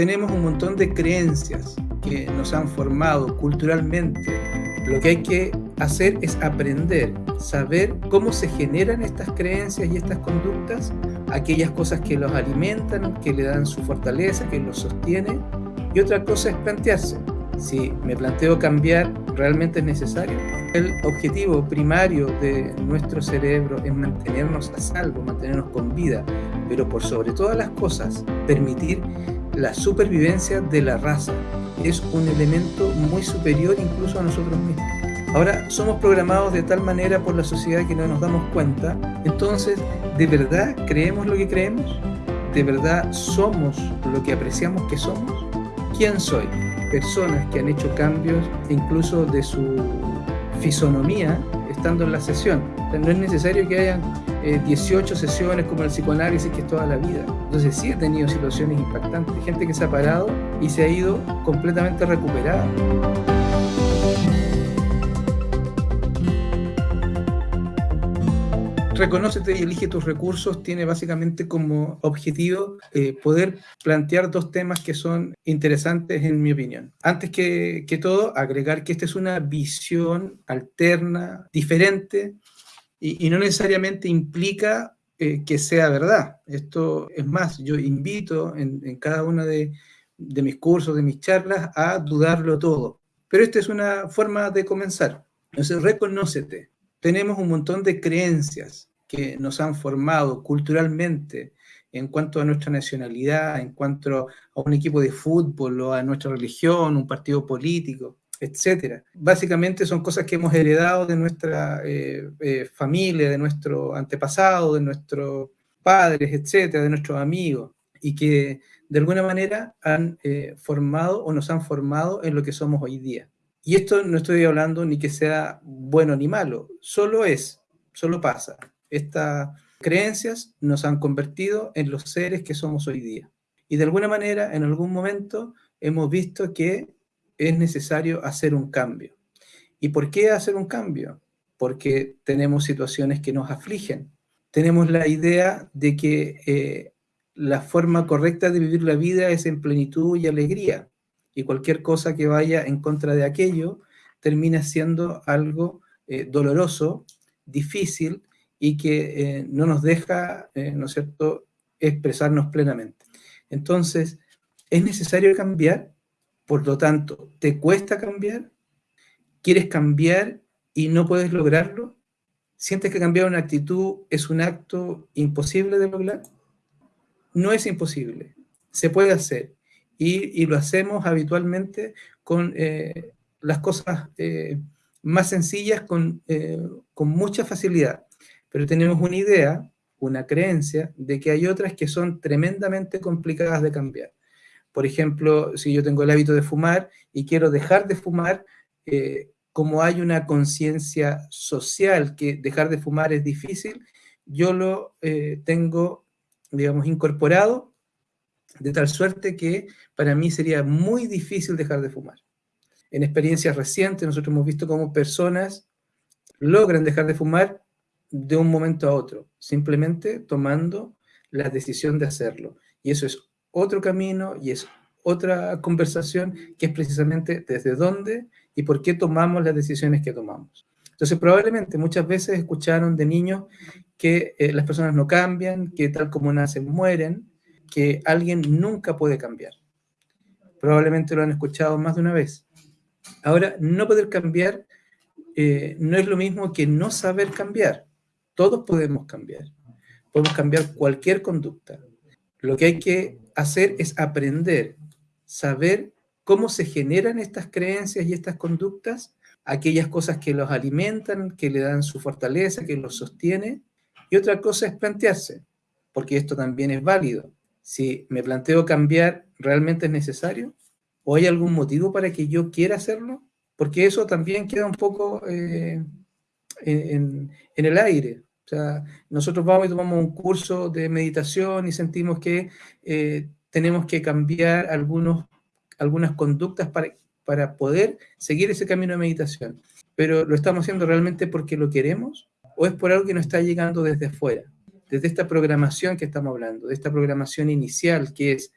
tenemos un montón de creencias que nos han formado culturalmente. Lo que hay que hacer es aprender, saber cómo se generan estas creencias y estas conductas, aquellas cosas que los alimentan, que le dan su fortaleza, que los sostiene. Y otra cosa es plantearse, si me planteo cambiar, ¿realmente es necesario? El objetivo primario de nuestro cerebro es mantenernos a salvo, mantenernos con vida, pero por sobre todas las cosas, permitir la supervivencia de la raza. Es un elemento muy superior incluso a nosotros mismos. Ahora, somos programados de tal manera por la sociedad que no nos damos cuenta. Entonces, ¿de verdad creemos lo que creemos? ¿De verdad somos lo que apreciamos que somos? ¿Quién soy? Personas que han hecho cambios incluso de su fisonomía estando en la sesión. no es necesario que hayan 18 eh, sesiones como el psicoanálisis que es toda la vida. Entonces sí he tenido situaciones impactantes, gente que se ha parado y se ha ido completamente recuperada. Reconócete y elige tus recursos tiene básicamente como objetivo eh, poder plantear dos temas que son interesantes en mi opinión. Antes que, que todo, agregar que esta es una visión alterna, diferente, y, no necesariamente implica eh, que sea verdad. Esto es más, yo invito en, cada de, de, mis cursos, de mis charlas, a dudarlo todo. Pero esta es una forma de comenzar. Entonces, reconócete. Tenemos un montón de creencias que nos han formado culturalmente en cuanto a nuestra nacionalidad, en cuanto a un equipo de fútbol o a nuestra religión, un partido político etcétera. Básicamente son cosas que hemos heredado de nuestra eh, eh, familia, de nuestro antepasado, de nuestros padres, etcétera, de nuestros amigos, y que de alguna manera han eh, formado o nos han formado en lo que somos hoy día. Y esto no estoy hablando ni que sea bueno ni malo, solo es, solo pasa. Estas creencias nos han convertido en los seres que somos hoy día. Y de alguna manera, en algún momento, hemos visto que es necesario hacer un cambio. ¿Y por qué hacer un cambio? Porque tenemos situaciones que nos afligen. Tenemos la idea de que eh, la forma correcta de vivir la vida es en plenitud y alegría. Y cualquier cosa que vaya en contra de aquello termina siendo algo eh, doloroso, difícil y que eh, no nos deja, ¿no es cierto?, expresarnos plenamente. Entonces, ¿es necesario cambiar? Por lo tanto, ¿te cuesta cambiar? ¿Quieres cambiar y no puedes lograrlo? ¿Sientes que cambiar una actitud es un acto imposible de lograr? No es imposible, se puede hacer. Y, lo hacemos habitualmente con eh, las cosas eh, más sencillas, con, eh, con mucha facilidad. Pero tenemos una idea, una creencia, de que hay otras que son tremendamente complicadas de cambiar. Por ejemplo, si yo tengo el hábito de fumar y quiero dejar de fumar, eh, como hay una conciencia social que dejar de fumar es difícil, yo lo eh, tengo, digamos, incorporado de tal suerte que para mí sería muy difícil dejar de fumar. En experiencias recientes nosotros hemos visto cómo personas logran dejar de fumar de un momento a otro, simplemente tomando la decisión de hacerlo. Y eso es otro camino y es otra conversación que es precisamente desde dónde y por qué tomamos las decisiones que tomamos. Entonces, probablemente muchas veces escucharon de niños que eh, las personas no cambian, que tal como nacen mueren, que alguien nunca puede cambiar. Probablemente lo han escuchado más de una vez. Ahora, no poder cambiar eh, no es lo mismo que no saber cambiar. Todos podemos cambiar. Podemos cambiar cualquier conducta. Lo que hay que hacer es aprender, saber cómo se generan estas creencias y estas conductas, aquellas cosas que los alimentan, que le dan su fortaleza, que los sostiene. Y otra cosa es plantearse, porque esto también es válido. Si me planteo cambiar, ¿realmente es necesario? ¿O hay algún motivo para que yo quiera hacerlo? Porque eso también queda un poco eh, en, en el aire. Sea, nosotros vamos y tomamos un curso de meditación y sentimos que eh, tenemos que cambiar algunos, algunas conductas para, para poder seguir ese camino de meditación. Pero ¿lo estamos haciendo realmente porque lo queremos? ¿O es por algo que nos está llegando desde afuera? Desde esta programación que estamos hablando, de esta programación inicial que es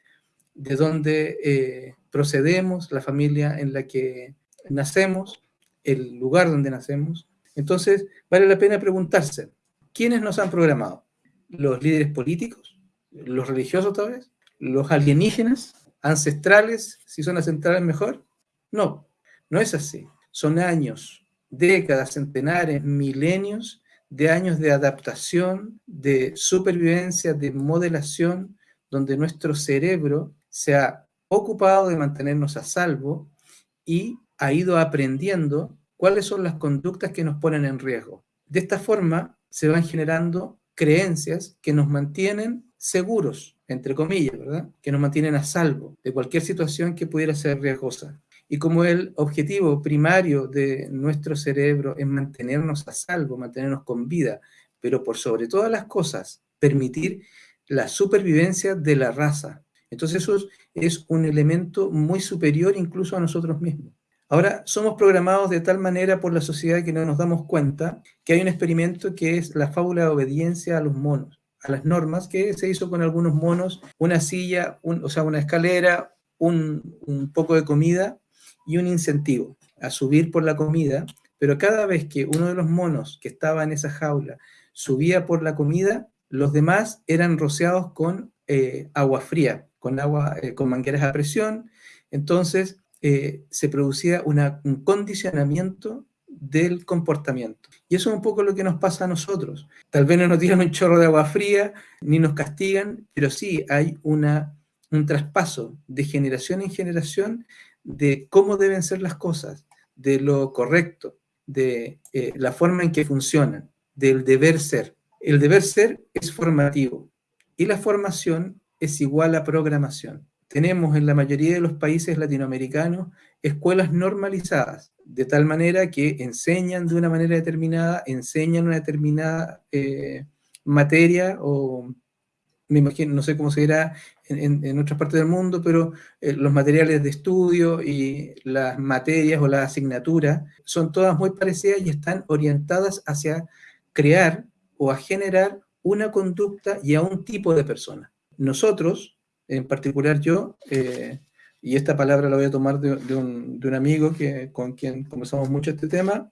de dónde eh, procedemos, la familia en la que nacemos, el lugar donde nacemos. Entonces, vale la pena preguntarse, ¿quiénes nos han programado? ¿Los líderes políticos? ¿Los religiosos tal vez? ¿Los alienígenas? ¿Ancestrales? Si son ancestrales mejor. No, no es así. Son años, décadas, centenares, milenios de años de adaptación, de supervivencia, de modelación, donde nuestro cerebro se ha ocupado de mantenernos a salvo y ha ido aprendiendo cuáles son las conductas que nos ponen en riesgo. De esta forma se van generando creencias que nos mantienen seguros, entre comillas, ¿verdad? Que nos mantienen a salvo de cualquier situación que pudiera ser riesgosa. Y como el objetivo primario de nuestro cerebro es mantenernos a salvo, mantenernos con vida, pero por sobre todas las cosas, permitir la supervivencia de la raza. Entonces eso es un elemento muy superior incluso a nosotros mismos. Ahora, somos programados de tal manera por la sociedad que no nos damos cuenta que hay un experimento que es la fábula de obediencia a los monos, a las normas, que se hizo con algunos monos, una silla, o sea, una escalera, un, un poco de comida y un incentivo a subir por la comida, pero cada vez que uno de los monos que estaba en esa jaula subía por la comida, los demás eran rociados con eh, agua fría, con agua, eh, con mangueras a presión, entonces eh, se producía un condicionamiento del comportamiento. Y eso es un poco lo que nos pasa a nosotros. Tal vez no nos tiran un chorro de agua fría, ni nos castigan, pero sí hay una, un traspaso de generación en generación de cómo deben ser las cosas, de lo correcto, de eh, la forma en que funcionan, del deber ser. El deber ser es formativo y la formación es igual a programación. Tenemos en la mayoría de los países latinoamericanos escuelas normalizadas, de tal manera que enseñan de una manera determinada, enseñan una determinada eh, materia o me imagino, no sé cómo se dirá en, otras partes del mundo, pero eh, los materiales de estudio y las materias o las asignaturas son todas muy parecidas y están orientadas hacia crear o a generar una conducta y a un tipo de persona. Nosotros, en particular yo, eh, y esta palabra la voy a tomar de, un, amigo que, con quien conversamos mucho este tema,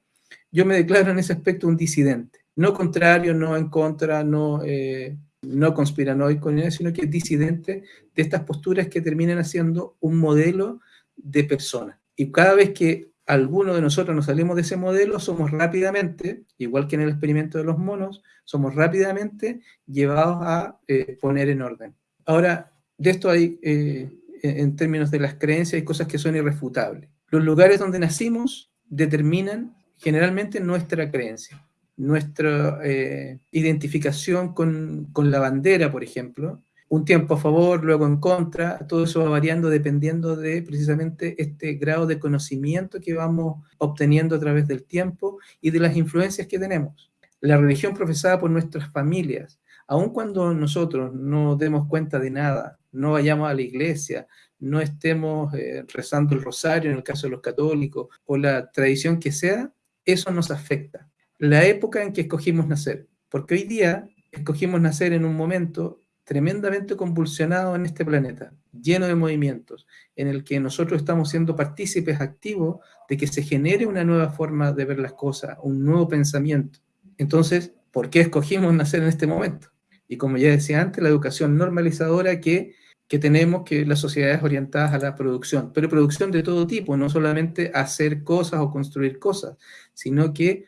yo me declaro en ese aspecto un disidente. No contrario, no en contra, no... Eh, no conspiranoico sino que disidente de estas posturas que terminan haciendo un modelo de persona. Y cada vez que alguno de nosotros nos salimos de ese modelo, somos rápidamente, igual que en el experimento de los monos, somos rápidamente llevados a eh, poner en orden. Ahora, de esto hay, eh, en términos de las creencias, hay cosas que son irrefutables. Los lugares donde nacimos determinan generalmente nuestra creencia nuestra eh, identificación con, la bandera, por ejemplo, un tiempo a favor, luego en contra, todo eso va variando dependiendo de precisamente este grado de conocimiento que vamos obteniendo a través del tiempo y de las influencias que tenemos. La religión profesada por nuestras familias, aun cuando nosotros no demos cuenta de nada, no vayamos a la iglesia, no estemos eh, rezando el rosario en el caso de los católicos o la tradición que sea, eso nos afecta la época en que escogimos nacer, porque hoy día escogimos nacer en un momento tremendamente convulsionado en este planeta, lleno de movimientos, en el que nosotros estamos siendo partícipes activos de que se genere una nueva forma de ver las cosas, un nuevo pensamiento. Entonces, ¿por qué escogimos nacer en este momento? Y como ya decía antes, la educación normalizadora que, que tenemos, que las sociedades orientadas a la producción, pero producción de todo tipo, no solamente hacer cosas o construir cosas, sino que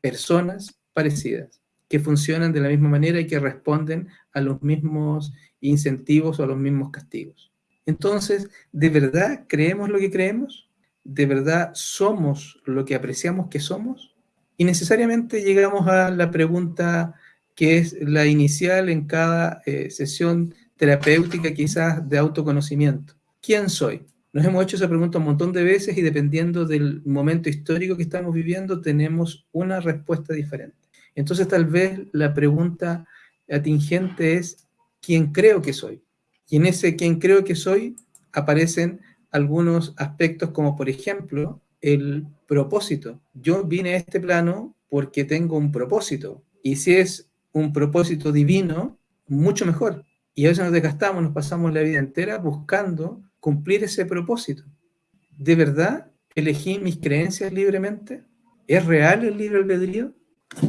personas parecidas, que funcionan de la misma manera y que responden a los mismos incentivos o a los mismos castigos. Entonces, ¿de verdad creemos lo que creemos? ¿De verdad somos lo que apreciamos que somos? Y necesariamente llegamos a la pregunta que es la inicial en cada eh, sesión terapéutica quizás de autoconocimiento. ¿Quién soy? Nos hemos hecho esa pregunta un montón de veces y dependiendo del momento histórico que estamos viviendo, tenemos una respuesta diferente. Entonces, tal vez la pregunta atingente es, ¿quién creo que soy? Y en ese quién creo que soy aparecen algunos aspectos como, por ejemplo, el propósito. Yo vine a este plano porque tengo un propósito. Y si es un propósito divino, mucho mejor. Y a veces nos desgastamos, nos pasamos la vida entera buscando cumplir ese propósito. ¿De verdad elegí mis creencias libremente? ¿Es real el libre albedrío?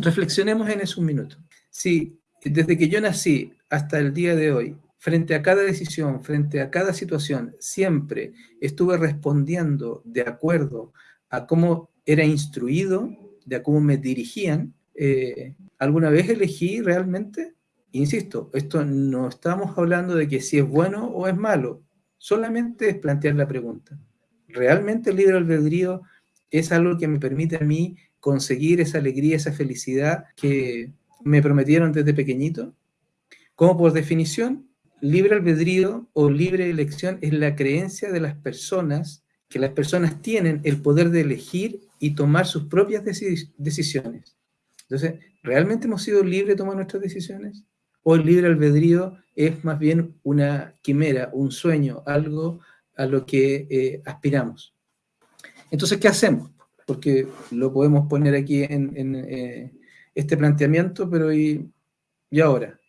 Reflexionemos en eso un minuto. Si desde que yo nací hasta el día de hoy, frente a cada decisión, frente a cada situación, siempre estuve respondiendo de acuerdo a cómo era instruido, de a cómo me dirigían, eh, ¿alguna vez elegí realmente? Insisto, esto no estamos hablando de que si es bueno o es malo, solamente es plantear la pregunta. ¿Realmente el libre albedrío es algo que me permite a mí conseguir esa alegría, esa felicidad que me prometieron desde pequeñito? Como por definición, libre albedrío o libre elección es la creencia de las personas que las personas tienen el poder de elegir y tomar sus propias decisiones. Entonces, ¿realmente hemos sido libres de tomar nuestras decisiones? ¿O el libre albedrío es más bien una quimera, un sueño, algo a lo que eh, aspiramos? Entonces, ¿qué hacemos? Porque lo podemos poner aquí en, eh, este planteamiento, pero ¿y, ¿y ahora?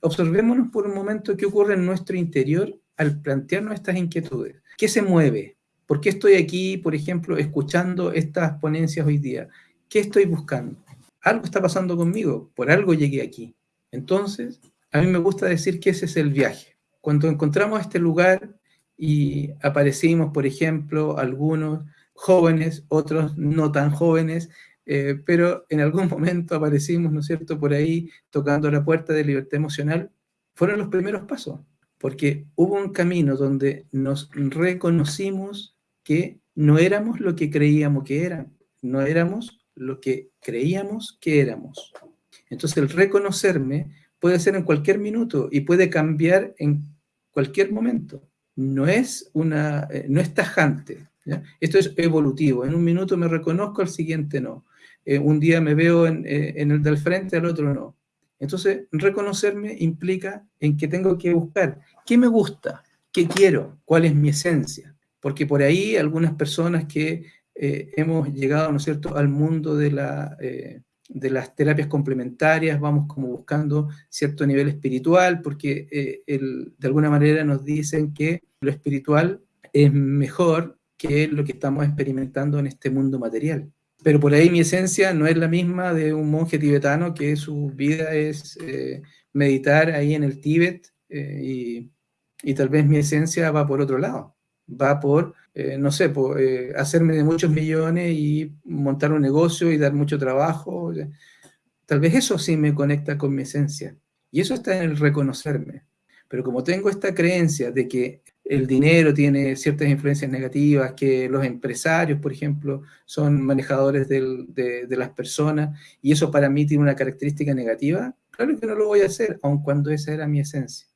Observémonos por un momento qué ocurre en nuestro interior al plantearnos estas inquietudes. ¿Qué se mueve? ¿Por qué estoy aquí, por ejemplo, escuchando estas ponencias hoy día? ¿Qué estoy buscando? Algo está pasando conmigo, por algo llegué aquí. Entonces, a mí me gusta decir que ese es el viaje. Cuando encontramos este lugar y aparecimos, por ejemplo, algunos jóvenes, otros no tan jóvenes, eh, pero en algún momento aparecimos, ¿no es cierto?, por ahí tocando la puerta de libertad emocional, fueron los primeros pasos, porque hubo un camino donde nos reconocimos que no éramos lo que creíamos que eran, no éramos lo que creíamos que éramos. Entonces el reconocerme puede ser en cualquier minuto y puede cambiar en cualquier momento. No es, una, eh, no es tajante. Esto es evolutivo. En un minuto me reconozco, al siguiente no. Eh, un día me veo en, eh, en, el del frente, al otro no. Entonces, reconocerme implica en que tengo que buscar qué me gusta, qué quiero, cuál es mi esencia. Porque por ahí algunas personas que hemos llegado, ¿no es cierto?, al mundo de la de las terapias complementarias, vamos como buscando cierto nivel espiritual, porque eh, de alguna manera nos dicen que lo espiritual es mejor que lo que estamos experimentando en este mundo material. Pero por ahí mi esencia no es la misma de un monje tibetano que su vida es eh, meditar ahí en el Tíbet eh, y, y tal vez mi esencia va por otro lado, va por eh, no sé, eh, hacerme de muchos millones y montar un negocio y dar mucho trabajo. Tal vez eso sí me conecta con mi esencia. Y eso está en el reconocerme. Pero como tengo esta creencia de que el dinero tiene ciertas influencias negativas, que los empresarios, por ejemplo, son manejadores de, de, las personas, y eso para mí tiene una característica negativa, claro que no lo voy a hacer, aun cuando esa era mi esencia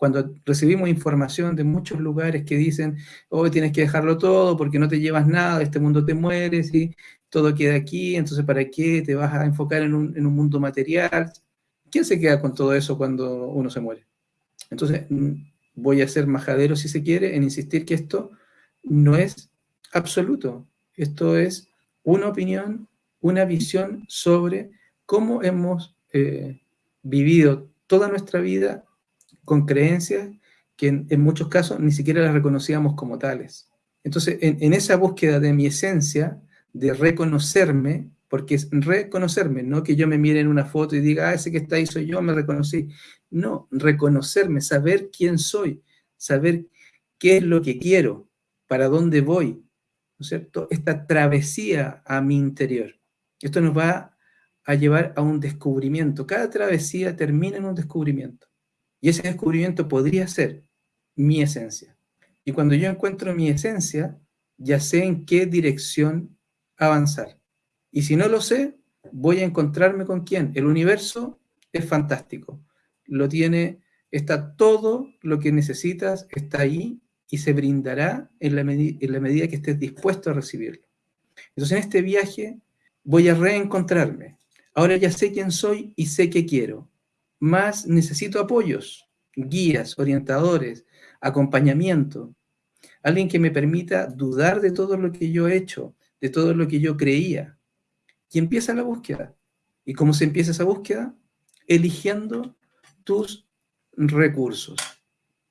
cuando recibimos información de muchos lugares que dicen, hoy tienes que dejarlo todo porque no te llevas nada, este mundo te mueres y todo queda aquí, entonces ¿para qué te vas a enfocar en un, en un mundo material? ¿Quién se queda con todo eso cuando uno se muere? Entonces, mm, voy a ser majadero, si se quiere, en insistir que esto no es absoluto. Esto es una opinión, una visión sobre cómo hemos eh, vivido toda nuestra vida con creencias que en, muchos casos ni siquiera las reconocíamos como tales. Entonces, en, esa búsqueda de mi esencia, de reconocerme, porque es reconocerme, no que yo me mire en una foto y diga, ah, ese que está ahí soy yo, me reconocí. No, reconocerme, saber quién soy, saber qué es lo que quiero, para dónde voy, ¿no es cierto? Esta travesía a mi interior. Esto nos va a llevar a un descubrimiento. Cada travesía termina en un descubrimiento. Y ese descubrimiento podría ser mi esencia. Y cuando yo encuentro mi esencia, ya sé en qué dirección avanzar. Y si no lo sé, voy a encontrarme con quién. El universo es fantástico. Lo tiene, está todo lo que necesitas, está ahí y se brindará en la, en la medida que estés dispuesto a recibirlo. Entonces en este viaje voy a reencontrarme. Ahora ya sé quién soy y sé qué quiero más necesito apoyos, guías, orientadores, acompañamiento. Alguien que me permita dudar de todo lo que yo he hecho, de todo lo que yo creía. Y empieza la búsqueda. ¿Y cómo se empieza esa búsqueda? Eligiendo tus recursos.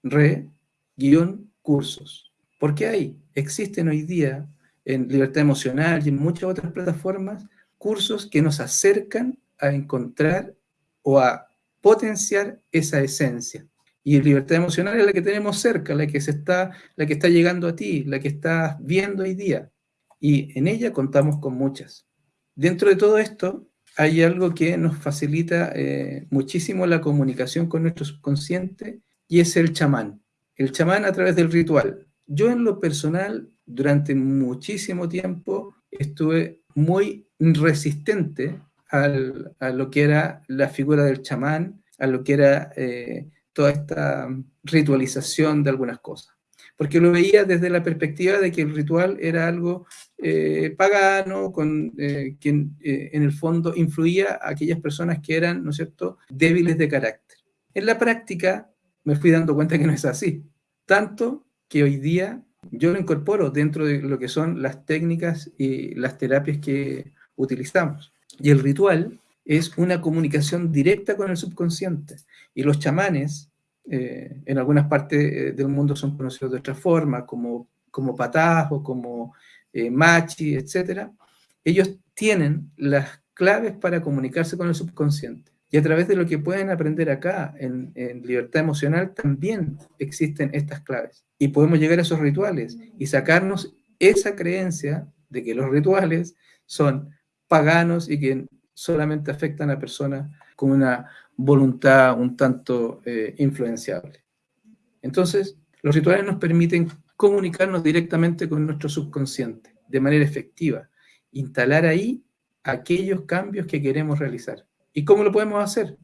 Re, guion, cursos. ¿Por qué hay? Existen hoy día en Libertad Emocional y en muchas otras plataformas cursos que nos acercan a encontrar o a potenciar esa esencia. Y libertad emocional es la que tenemos cerca, la que, se está, la que está llegando a ti, la que estás viendo hoy día. Y en ella contamos con muchas. Dentro de todo esto hay algo que nos facilita eh, muchísimo la comunicación con nuestro subconsciente y es el chamán. El chamán a través del ritual. Yo en lo personal, durante muchísimo tiempo, estuve muy resistente a lo que era la figura del chamán, a lo que era eh, toda esta ritualización de algunas cosas. Porque lo veía desde la perspectiva de que el ritual era algo eh, pagano, con eh, quien en el fondo influía a aquellas personas que eran, ¿no es cierto?, débiles de carácter. En la práctica me fui dando cuenta que no es así. Tanto que hoy día yo lo incorporo dentro de lo que son las técnicas y las terapias que utilizamos. Y el ritual es una comunicación directa con el subconsciente. Y los chamanes, eh, en algunas partes eh, del mundo son conocidos de otra forma, como, como o como eh, machi, etc. Ellos tienen las claves para comunicarse con el subconsciente. Y a través de lo que pueden aprender acá en, libertad emocional también existen estas claves. Y podemos llegar a esos rituales y sacarnos esa creencia de que los rituales son paganos y que solamente afectan a personas con una voluntad un tanto eh, influenciable. Entonces, los rituales nos permiten comunicarnos directamente con nuestro subconsciente de manera efectiva, instalar ahí aquellos cambios que queremos realizar. ¿Y cómo lo podemos hacer?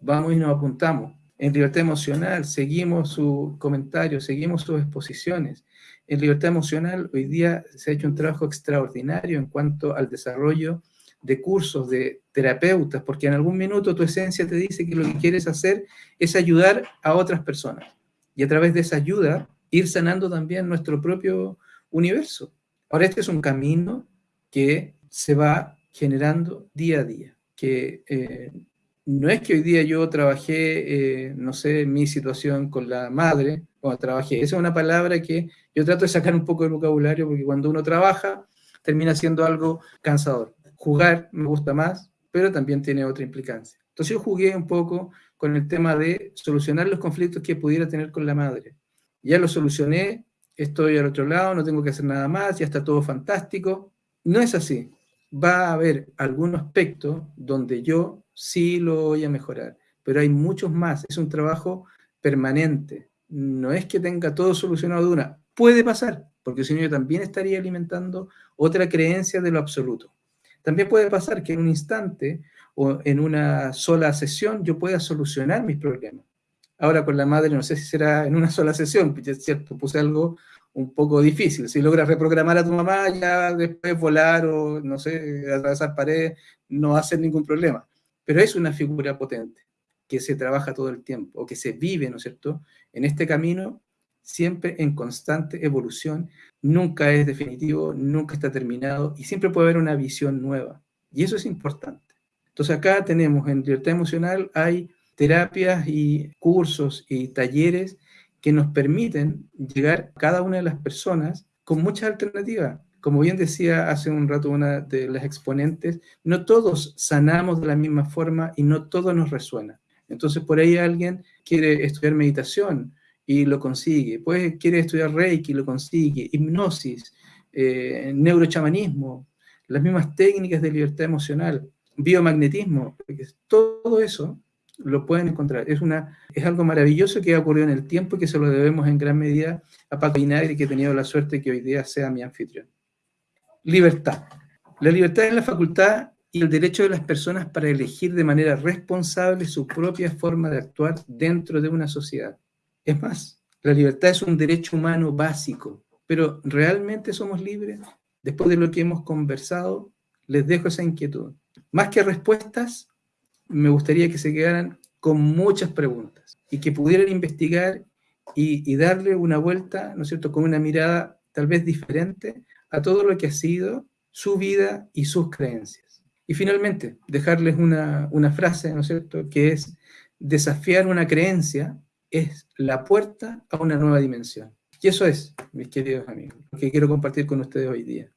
Vamos y nos apuntamos. En libertad emocional seguimos sus comentarios, seguimos sus exposiciones. En libertad emocional hoy día se ha hecho un trabajo extraordinario en cuanto al desarrollo de cursos, de terapeutas, porque en algún minuto tu esencia te dice que lo que quieres hacer es ayudar a otras personas. Y a través de esa ayuda, ir sanando también nuestro propio universo. Ahora, este es un camino que se va generando día a día, que eh, no es que hoy día yo trabajé, eh, no sé, mi situación con la madre, cuando trabajé, esa es una palabra que yo trato de sacar un poco del vocabulario, porque cuando uno trabaja, termina siendo algo cansador jugar me gusta más, pero también tiene otra implicancia. Entonces yo jugué un poco con el tema de solucionar los conflictos que pudiera tener con la madre. Ya lo solucioné, estoy al otro lado, no tengo que hacer nada más, ya está todo fantástico. No es así. Va a haber algún aspecto donde yo sí lo voy a mejorar, pero hay muchos más. Es un trabajo permanente. No es que tenga todo solucionado de una. Puede pasar, porque si no yo también estaría alimentando otra creencia de lo absoluto. También puede pasar que en un instante o en una sola sesión yo pueda solucionar mis problemas. Ahora con la madre no sé si será en una sola sesión, es cierto, puse algo un poco difícil. Si logras reprogramar a tu mamá, ya después volar o, no sé, atravesar paredes, no va a ser ningún problema. Pero es una figura potente que se trabaja todo el tiempo, o que se vive, ¿no es cierto?, en este camino siempre en constante evolución, nunca es definitivo, nunca está terminado y siempre puede haber una visión nueva. Y eso es importante. Entonces acá tenemos en libertad emocional, hay terapias y cursos y talleres que nos permiten llegar cada una de las personas con muchas alternativas. Como bien decía hace un rato una de las exponentes, no todos sanamos de la misma forma y no todo nos resuena. Entonces por ahí alguien quiere estudiar meditación, y lo consigue. Pues quiere estudiar Reiki, lo consigue. Hipnosis, eh, neurochamanismo, las mismas técnicas de libertad emocional, biomagnetismo, todo eso lo pueden encontrar. Es, una, es algo maravilloso que ha ocurrido en el tiempo y que se lo debemos en gran medida a Paco Inagri, que he tenido la suerte que hoy día sea mi anfitrión. Libertad. La libertad es la facultad y el derecho de las personas para elegir de manera responsable su propia forma de actuar dentro de una sociedad. Es más, la libertad es un derecho humano básico, pero ¿realmente somos libres? Después de lo que hemos conversado, les dejo esa inquietud. Más que respuestas, me gustaría que se quedaran con muchas preguntas y que pudieran investigar y, darle una vuelta, ¿no es cierto?, con una mirada tal vez diferente a todo lo que ha sido su vida y sus creencias. Y finalmente, dejarles una, una frase, ¿no es cierto?, que es desafiar una creencia es la puerta a una nueva dimensión. Y eso es, mis queridos amigos, lo que quiero compartir con ustedes hoy día.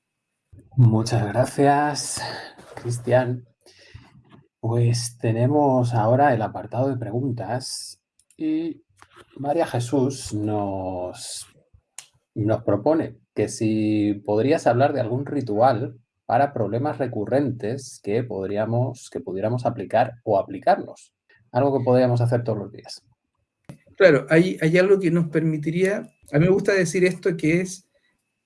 Muchas gracias, Cristian. Pues tenemos ahora el apartado de preguntas y María Jesús nos, nos propone que si podrías hablar de algún ritual para problemas recurrentes que, podríamos, que pudiéramos aplicar o aplicarnos. Algo que podríamos hacer todos los días. Claro, hay, algo que nos permitiría, a mí me gusta decir esto que es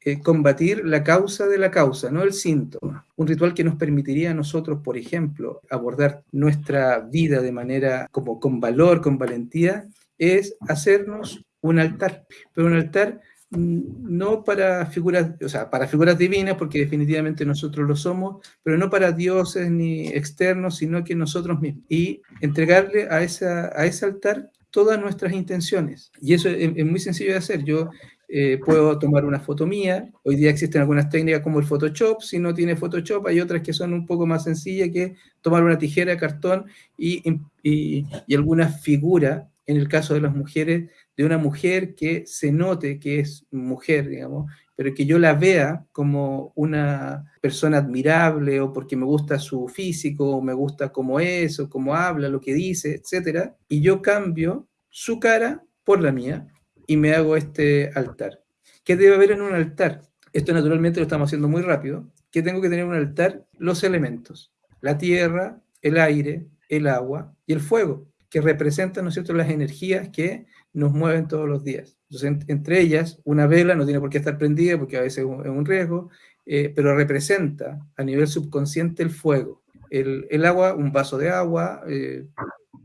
eh, combatir la causa de la causa, no el síntoma. Un ritual que nos permitiría a nosotros, por ejemplo, abordar nuestra vida de manera como con valor, con valentía, es hacernos un altar, pero un altar mm, no para figuras, o sea, para figuras divinas, porque definitivamente nosotros lo somos, pero no para dioses ni externos, sino que nosotros mismos. Y entregarle a, esa, a ese altar todas nuestras intenciones. Y eso es, muy sencillo de hacer. Yo eh, puedo tomar una foto mía. Hoy día existen algunas técnicas como el Photoshop. Si no tiene Photoshop, hay otras que son un poco más sencillas que tomar una tijera, cartón y, y, y alguna figura, en el caso de las mujeres, de una mujer que se note que es mujer, digamos, pero que yo la vea como una persona admirable o porque me gusta su físico, o me gusta cómo es, o cómo habla, lo que dice, etc. Y yo cambio su cara por la mía y me hago este altar. ¿Qué debe haber en un altar? Esto naturalmente lo estamos haciendo muy rápido. ¿Qué tengo que tener en un altar? Los elementos. La tierra, el aire, el agua y el fuego, que representan, ¿no es cierto?, las energías que nos mueven todos los días. Entonces, entre ellas, una vela no tiene por qué estar prendida porque a veces es un riesgo, eh, pero representa a nivel subconsciente el fuego. El, agua, un vaso de agua, eh,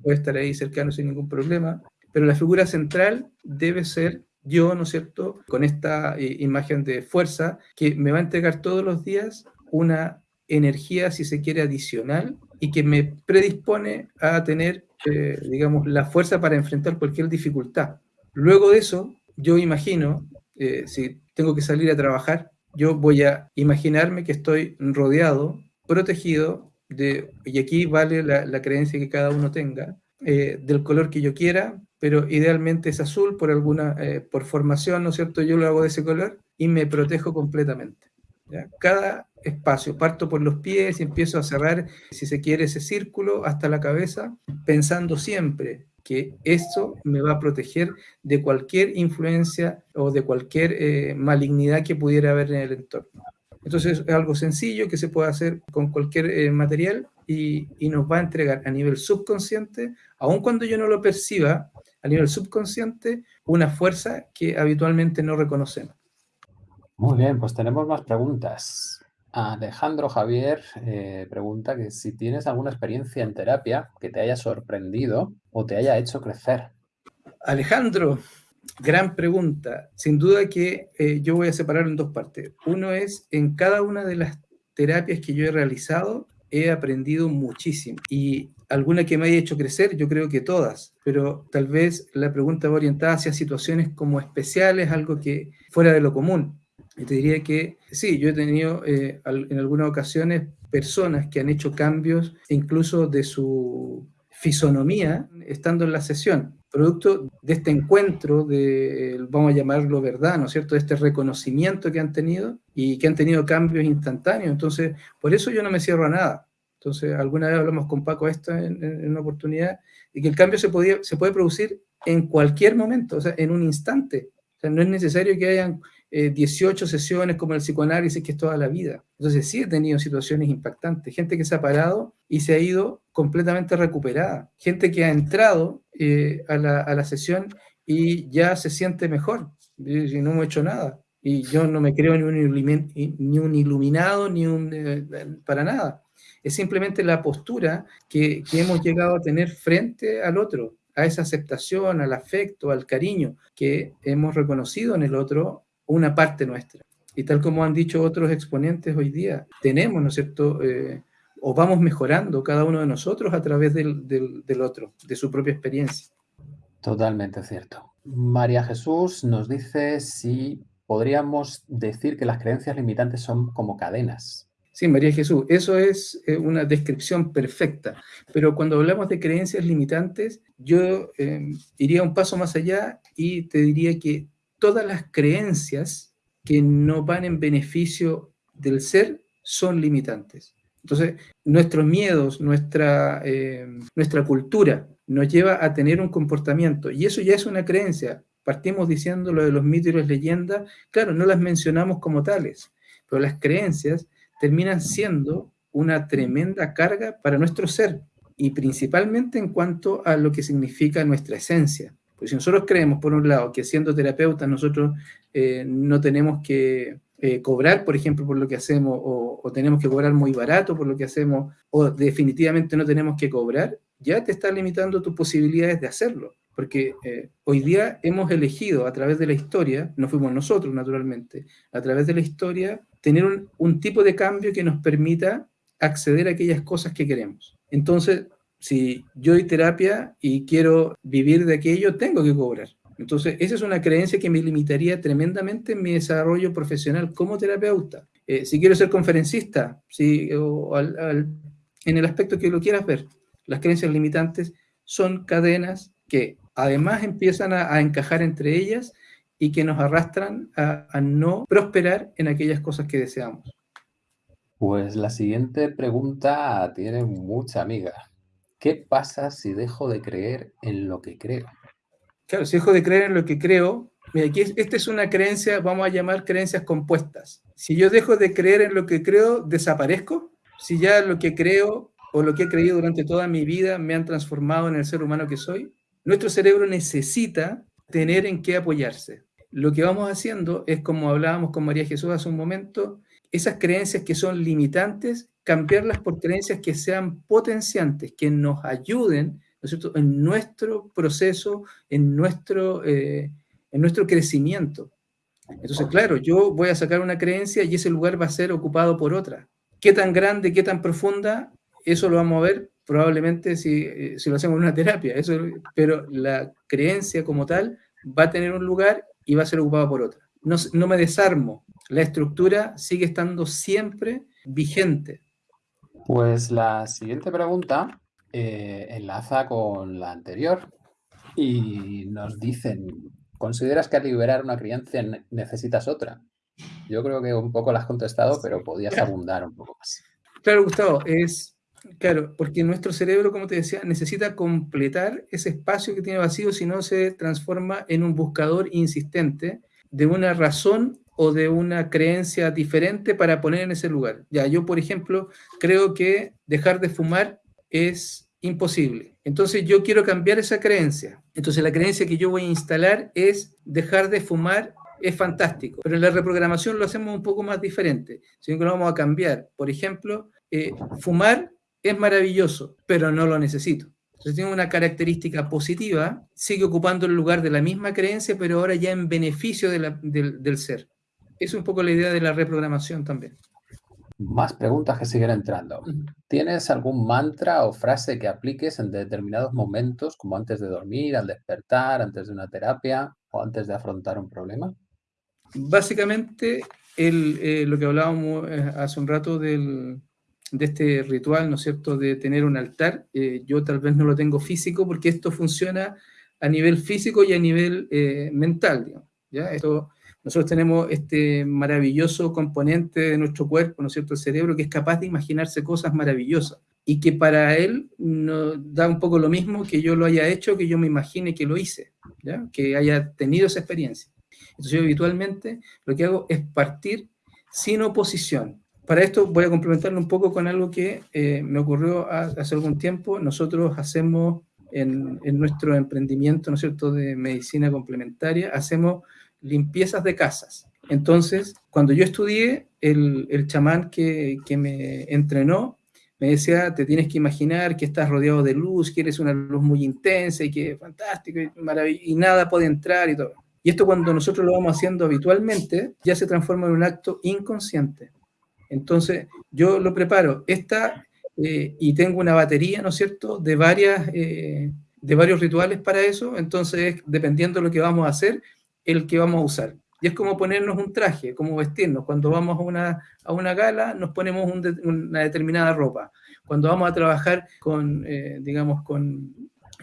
puede estar ahí cercano sin ningún problema, pero la figura central debe ser yo, ¿no es cierto?, con esta eh, imagen de fuerza que me va a entregar todos los días una energía, si se quiere, adicional y que me predispone a tener eh, digamos, la fuerza para enfrentar cualquier dificultad. Luego de eso, yo imagino, eh, si tengo que salir a trabajar, yo voy a imaginarme que estoy rodeado, protegido, y aquí vale la, creencia que cada uno tenga, eh, del color que yo quiera, pero idealmente es azul por alguna, por formación, ¿no es cierto? Yo lo hago de ese color y me protejo completamente. Cada espacio, parto por los pies y empiezo a cerrar, si se quiere, ese círculo hasta la cabeza, pensando siempre que esto me va a proteger de cualquier influencia o de cualquier eh, malignidad que pudiera haber en el entorno. Entonces es algo sencillo que se puede hacer con cualquier eh, material y, y, nos va a entregar a nivel subconsciente, aun cuando yo no lo perciba, a nivel subconsciente, una fuerza que habitualmente no reconocemos. Muy bien, pues tenemos más preguntas. Alejandro Javier eh, pregunta que si tienes alguna experiencia en terapia que te haya sorprendido o te haya hecho crecer. Alejandro, gran pregunta. Sin duda que eh, yo voy a separar en dos partes. Uno es, en cada una de las terapias que yo he realizado, he aprendido muchísimo. Y alguna que me haya hecho crecer, yo creo que todas, pero tal vez la pregunta va orientada hacia situaciones como especiales, algo que fuera de lo común. Y te diría que sí, yo he tenido eh, en algunas ocasiones personas que han hecho cambios incluso de su fisonomía estando en la sesión, producto de este encuentro, de, vamos a llamarlo verdad, ¿no es cierto?, de este reconocimiento que han tenido y que han tenido cambios instantáneos. Entonces, por eso yo no me cierro a nada. Entonces, alguna vez hablamos con Paco esto en, en una oportunidad, y que el cambio se, podía, se puede producir en cualquier momento, o sea, en un instante. O sea, no es necesario que hayan 18 eh, sesiones como el psicoanálisis, que es toda la vida. Entonces sí he tenido situaciones impactantes, gente que se ha parado y se ha ido completamente recuperada, gente que ha entrado eh, a, la, a, la, sesión y ya se siente mejor, y no he hecho nada. Y yo no me creo ni un, ni un iluminado, ni un... Eh, para nada. Es simplemente la postura que, que hemos llegado a tener frente al otro, a esa aceptación, al afecto, al cariño que hemos reconocido en el otro una parte nuestra. Y tal como han dicho otros exponentes hoy día, tenemos, ¿no es cierto?, eh, o vamos mejorando cada uno de nosotros a través del, del, otro, de su propia experiencia. Totalmente cierto. María Jesús nos dice si podríamos decir que las creencias limitantes son como cadenas. Sí, María Jesús, eso es eh, una descripción perfecta. Pero cuando hablamos de creencias limitantes, yo eh, iría un paso más allá y te diría que todas las creencias que no van en beneficio del ser son limitantes. Entonces, nuestros miedos, nuestra, eh, nuestra cultura nos lleva a tener un comportamiento y eso ya es una creencia. Partimos diciendo lo de los mitos y las leyendas, claro, no las mencionamos como tales, pero las creencias terminan siendo una tremenda carga para nuestro ser y principalmente en cuanto a lo que significa nuestra esencia. Si nosotros creemos, por un lado, que siendo terapeutas nosotros eh, no tenemos que eh, cobrar, por ejemplo, por lo que hacemos, o, o, tenemos que cobrar muy barato por lo que hacemos, o definitivamente no tenemos que cobrar, ya te está limitando tus posibilidades de hacerlo. Porque eh, hoy día hemos elegido a través de la historia, no fuimos nosotros naturalmente, a través de la historia, tener un, un tipo de cambio que nos permita acceder a aquellas cosas que queremos. Entonces, si yo doy terapia y quiero vivir de aquello, tengo que cobrar. Entonces, esa es una creencia que me limitaría tremendamente en mi desarrollo profesional como terapeuta. Eh, si quiero ser conferencista, si, o en el aspecto que lo quieras ver, las creencias limitantes son cadenas que además empiezan a, encajar entre ellas y que nos arrastran a, no prosperar en aquellas cosas que deseamos. Pues la siguiente pregunta tiene mucha amiga. ¿Qué pasa si dejo de creer en lo que creo? Claro, si dejo de creer en lo que creo, mira, aquí esta es una creencia, vamos a llamar creencias compuestas. Si yo dejo de creer en lo que creo, desaparezco. Si ya lo que creo o lo que he creído durante toda mi vida me han transformado en el ser humano que soy, nuestro cerebro necesita tener en qué apoyarse. Lo que vamos haciendo es, como hablábamos con María Jesús hace un momento, esas creencias que son limitantes, cambiarlas por creencias que sean potenciantes, que nos ayuden en nuestro proceso, en nuestro, eh, en nuestro crecimiento. Entonces, claro, yo voy a sacar una creencia y ese lugar va a ser ocupado por otra. ¿Qué tan grande, qué tan profunda? Eso lo vamos a ver probablemente si, eh, si lo hacemos en una terapia, eso, pero la creencia como tal va a tener un lugar y va a ser ocupada por otra. No, no me desarmo, la estructura sigue estando siempre vigente. Pues la siguiente pregunta eh, enlaza con la anterior y nos dicen, ¿consideras que al liberar una creencia necesitas otra? Yo creo que un poco la has contestado, pero podías abundar un poco más. Claro, Gustavo, es Claro, porque nuestro cerebro, como te decía, necesita completar ese espacio que tiene vacío, si no se transforma en un buscador insistente de una razón o de una creencia diferente para poner en ese lugar. Ya, yo, por ejemplo, creo que dejar de fumar es imposible. Entonces yo quiero cambiar esa creencia. Entonces la creencia que yo voy a instalar es dejar de fumar es fantástico, pero en la reprogramación lo hacemos un poco más diferente, sino que lo vamos a cambiar. Por ejemplo, eh, fumar es maravilloso, pero no lo necesito. Entonces tiene una característica positiva, sigue ocupando el lugar de la misma creencia, pero ahora ya en beneficio de la, del, del ser. Es un poco la idea de la reprogramación también. Más preguntas que siguen entrando. ¿Tienes algún mantra o frase que apliques en determinados momentos, como antes de dormir, al despertar, antes de una terapia o antes de afrontar un problema? Básicamente, el, eh, lo que hablábamos eh, hace un rato del, de este ritual, ¿no es cierto?, de tener un altar. Eh, yo tal vez no lo tengo físico porque esto funciona a nivel físico y a nivel eh, mental, ¿ya? Esto, nosotros tenemos este maravilloso componente de nuestro cuerpo, ¿no es cierto?, el cerebro, que es capaz de imaginarse cosas maravillosas y que para él no, da un poco lo mismo que yo lo haya hecho, que yo me imagine que lo hice, ¿ya? que haya tenido esa experiencia. Entonces yo habitualmente lo que hago es partir sin oposición, para esto voy a complementarlo un poco con algo que eh, me ocurrió hace algún tiempo. Nosotros hacemos en, nuestro emprendimiento, ¿no es cierto?, de medicina complementaria, hacemos limpiezas de casas. Entonces, cuando yo estudié, el, el chamán que, me entrenó me decía, te tienes que imaginar que estás rodeado de luz, que eres una luz muy intensa y que es fantástico y, y nada puede entrar y todo. Y esto cuando nosotros lo vamos haciendo habitualmente, ya se transforma en un acto inconsciente. Entonces, yo lo preparo. Esta, eh, y tengo una batería, ¿no es cierto?, de, varias, eh, de varios rituales para eso. Entonces, dependiendo de lo que vamos a hacer, el que vamos a usar. Y es como ponernos un traje, como vestirnos. Cuando vamos a una, a una gala, nos ponemos una determinada ropa. Cuando vamos a trabajar con, eh, digamos, con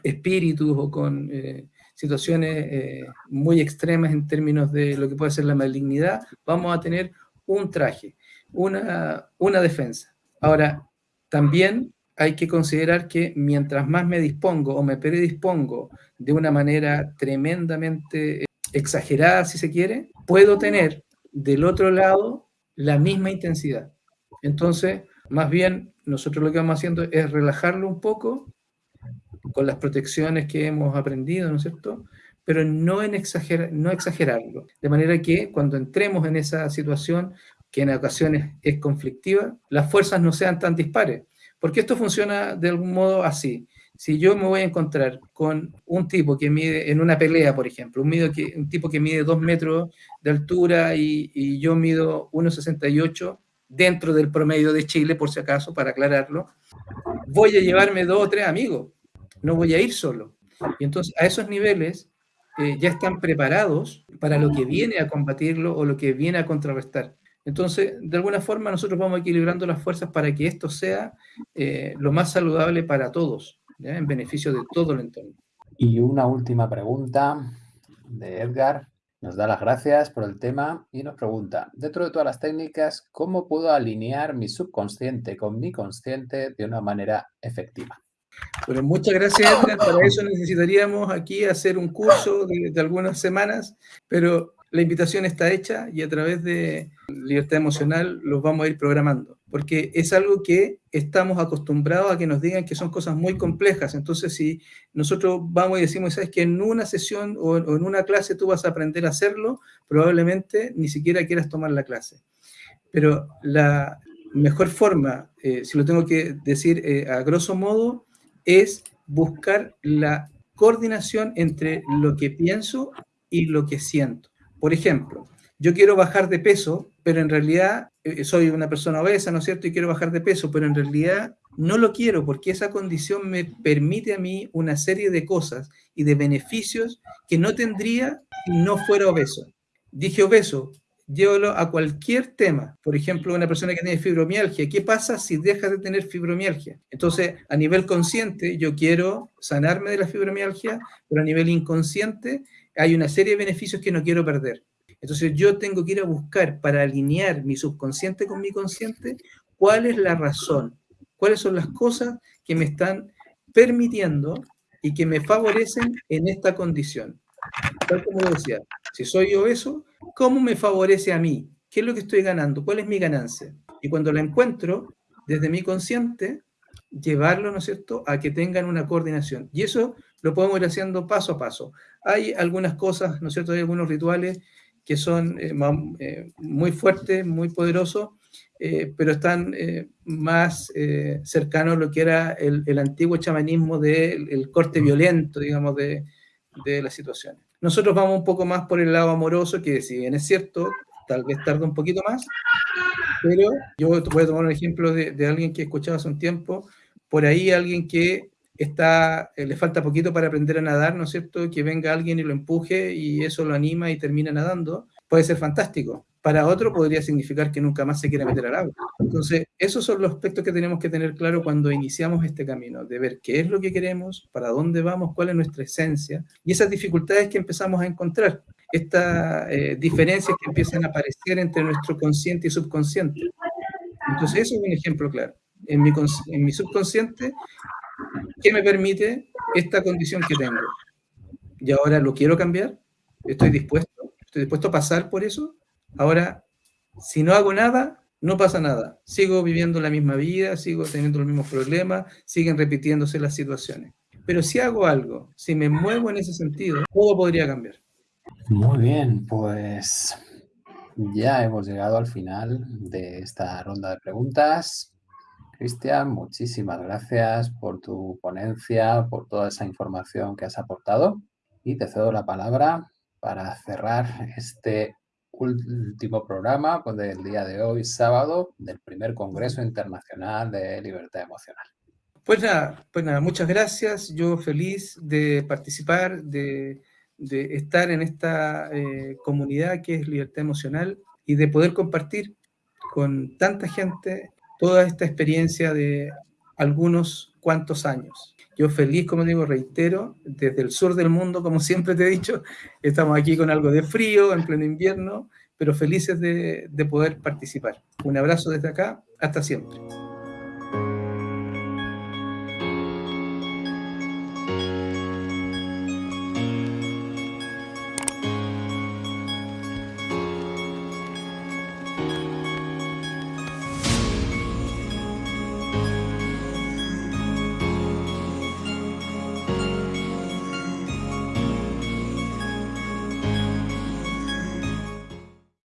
espíritus o con eh, situaciones eh, muy extremas en términos de lo que puede ser la malignidad, vamos a tener un traje, una, una defensa. Ahora, también hay que considerar que mientras más me dispongo o me predispongo de una manera tremendamente exagerada, si se quiere, puedo tener del otro lado la misma intensidad. Entonces, más bien, nosotros lo que vamos haciendo es relajarlo un poco con las protecciones que hemos aprendido, ¿no es cierto? Pero no, en exagerar, no exagerarlo. De manera que cuando entremos en esa situación, que en ocasiones es conflictiva, las fuerzas no sean tan dispares. Porque esto funciona de algún modo así si yo me voy a encontrar con un tipo que mide, en una pelea, por ejemplo, un, tipo que mide 2 metros de altura y, yo mido 1,68 dentro del promedio de Chile, por si acaso, para aclararlo, voy a llevarme dos o tres amigos, no voy a ir solo. Y entonces a esos niveles eh, ya están preparados para lo que viene a combatirlo o lo que viene a contrarrestar. Entonces, de alguna forma, nosotros vamos equilibrando las fuerzas para que esto sea eh, lo más saludable para todos en beneficio de todo el entorno. Y una última pregunta de Edgar. Nos da las gracias por el tema y nos pregunta, dentro de todas las técnicas, ¿cómo puedo alinear mi subconsciente con mi consciente de una manera efectiva? Bueno, muchas gracias, Edgar. Para eso necesitaríamos aquí hacer un curso de, de algunas semanas, pero la invitación está hecha y a través de libertad emocional los vamos a ir programando, porque es algo que estamos acostumbrados a que nos digan que son cosas muy complejas. Entonces, si nosotros vamos y decimos, sabes que en una sesión o en una clase tú vas a aprender a hacerlo, probablemente ni siquiera quieras tomar la clase. Pero la mejor forma, eh, si lo tengo que decir eh, a grosso modo, es buscar la coordinación entre lo que pienso y lo que siento. Por ejemplo, yo quiero bajar de peso, pero en realidad eh, soy una persona obesa, ¿no es cierto? Y quiero bajar de peso, pero en realidad no lo quiero porque esa condición me permite a mí una serie de cosas y de beneficios que no tendría si no fuera obeso. Dije obeso, llévalo a cualquier tema. Por ejemplo, una persona que tiene fibromialgia, ¿qué pasa si deja de tener fibromialgia? Entonces, a nivel consciente, yo quiero sanarme de la fibromialgia, pero a nivel inconsciente, hay una serie de beneficios que no quiero perder. Entonces yo tengo que ir a buscar para alinear mi subconsciente con mi consciente cuál es la razón, cuáles son las cosas que me están permitiendo y que me favorecen en esta condición. Tal como decía, si soy obeso, ¿cómo me favorece a mí? ¿Qué es lo que estoy ganando? ¿Cuál es mi ganancia? Y cuando la encuentro, desde mi consciente, llevarlo, ¿no es cierto?, a que tengan una coordinación. Y eso lo podemos ir haciendo paso a paso. Hay algunas cosas, ¿no es cierto?, hay algunos rituales que son eh, eh, muy fuertes, muy poderosos, eh, pero están más cercanos a lo que era el, antiguo chamanismo del corte violento, digamos, de, de las situaciones. Nosotros vamos un poco más por el lado amoroso, que si bien es cierto, tal vez tarda un poquito más, pero yo voy a tomar un ejemplo de, de alguien que he escuchado hace un tiempo, por ahí alguien que está, eh, le falta poquito para aprender a nadar, ¿no es cierto? Que venga alguien y lo empuje y eso lo anima y termina nadando, puede ser fantástico. Para otro podría significar que nunca más se quiera meter al agua. Entonces, esos son los aspectos que tenemos que tener claro cuando iniciamos este camino, de ver qué es lo que queremos, para dónde vamos, cuál es nuestra esencia y esas dificultades que empezamos a encontrar, estas eh, diferencias que empiezan a aparecer entre nuestro consciente y subconsciente. Entonces, eso es un ejemplo claro. En mi, en mi subconsciente ¿Qué me permite esta condición que tengo? Y ahora lo quiero cambiar, estoy dispuesto, estoy dispuesto a pasar por eso. Ahora, si no hago nada, no pasa nada. Sigo viviendo la misma vida, sigo teniendo los mismos problemas, siguen repitiéndose las situaciones. Pero si hago algo, si me muevo en ese sentido, todo podría cambiar. Muy bien, pues ya hemos llegado al final de esta ronda de preguntas. Cristian, muchísimas gracias por tu ponencia, por toda esa información que has aportado y te cedo la palabra para cerrar este último programa pues, del día de hoy, sábado, del primer Congreso Internacional de Libertad Emocional. Pues nada, pues nada, muchas gracias. Yo feliz de participar, de, estar en esta eh, comunidad que es libertad emocional y de poder compartir con tanta gente toda esta experiencia de algunos cuantos años. Yo feliz, como digo, reitero, desde el sur del mundo, como siempre te he dicho, estamos aquí con algo de frío, en pleno invierno, pero felices de, de poder participar. Un abrazo desde acá, hasta siempre.